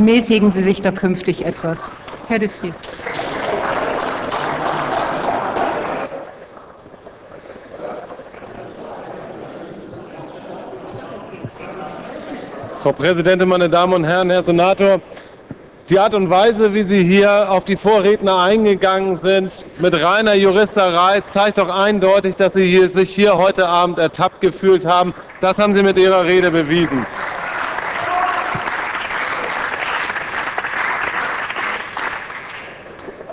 Mäßigen Sie sich da künftig etwas. Herr de Vries. Frau Präsidentin, meine Damen und Herren, Herr Senator! Die Art und Weise, wie Sie hier auf die Vorredner eingegangen sind, mit reiner Juristerei, zeigt doch eindeutig, dass Sie sich hier heute Abend ertappt gefühlt haben. Das haben Sie mit Ihrer Rede bewiesen.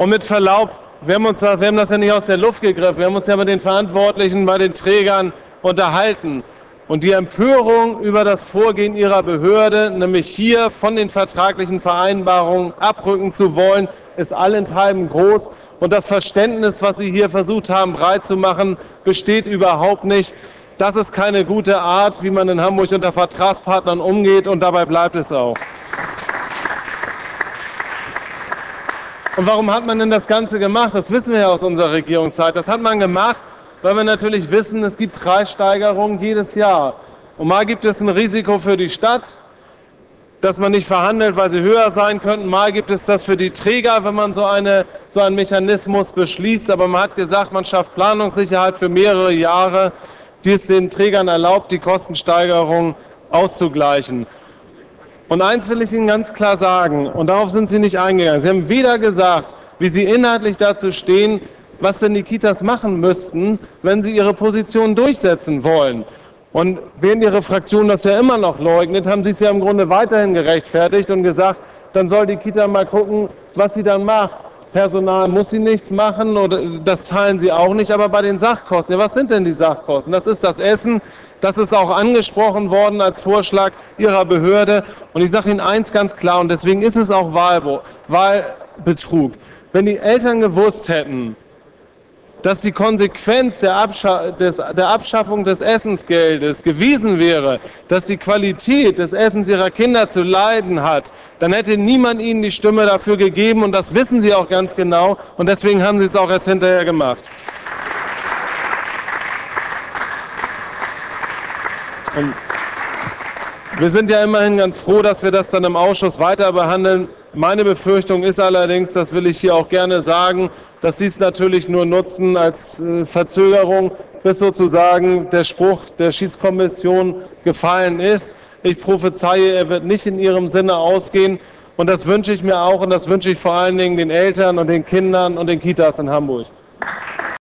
Und mit Verlaub, wir haben, uns, wir haben das ja nicht aus der Luft gegriffen, wir haben uns ja mit den Verantwortlichen bei den Trägern unterhalten. Und die Empörung über das Vorgehen Ihrer Behörde, nämlich hier von den vertraglichen Vereinbarungen abrücken zu wollen, ist allenthalben groß. Und das Verständnis, was Sie hier versucht haben, breit zu machen, besteht überhaupt nicht. Das ist keine gute Art, wie man in Hamburg unter Vertragspartnern umgeht, und dabei bleibt es auch. Und warum hat man denn das Ganze gemacht? Das wissen wir ja aus unserer Regierungszeit. Das hat man gemacht, weil wir natürlich wissen, es gibt Preissteigerungen jedes Jahr. Und mal gibt es ein Risiko für die Stadt, dass man nicht verhandelt, weil sie höher sein könnten. Mal gibt es das für die Träger, wenn man so, eine, so einen Mechanismus beschließt. Aber man hat gesagt, man schafft Planungssicherheit für mehrere Jahre, die es den Trägern erlaubt, die Kostensteigerung auszugleichen. Und eins will ich Ihnen ganz klar sagen, und darauf sind Sie nicht eingegangen. Sie haben weder gesagt, wie Sie inhaltlich dazu stehen, was denn die Kitas machen müssten, wenn sie ihre Position durchsetzen wollen. Und während Ihre Fraktion das ja immer noch leugnet, haben Sie es ja im Grunde weiterhin gerechtfertigt und gesagt, dann soll die Kita mal gucken, was sie dann macht. Personal muss sie nichts machen oder das teilen sie auch nicht, aber bei den Sachkosten, ja, was sind denn die Sachkosten? Das ist das Essen, das ist auch angesprochen worden als Vorschlag Ihrer Behörde und ich sage Ihnen eins ganz klar und deswegen ist es auch Wahlbetrug. Wenn die Eltern gewusst hätten, dass die Konsequenz der, Abscha des, der, Abschaffung des Essensgeldes gewesen wäre, dass die Qualität des Essens ihrer Kinder zu leiden hat, dann hätte niemand ihnen die Stimme dafür gegeben und das wissen sie auch ganz genau und deswegen haben sie es auch erst hinterher gemacht. Und wir sind ja immerhin ganz froh, dass wir das dann im Ausschuss weiter behandeln. Meine Befürchtung ist allerdings, das will ich hier auch gerne sagen, dass Sie es natürlich nur nutzen als äh, Verzögerung, bis sozusagen der Spruch der Schiedskommission gefallen ist. Ich prophezeie, er wird nicht in Ihrem Sinne ausgehen. Und das wünsche ich mir auch und das wünsche ich vor allen Dingen den Eltern und den Kindern und den Kitas in Hamburg.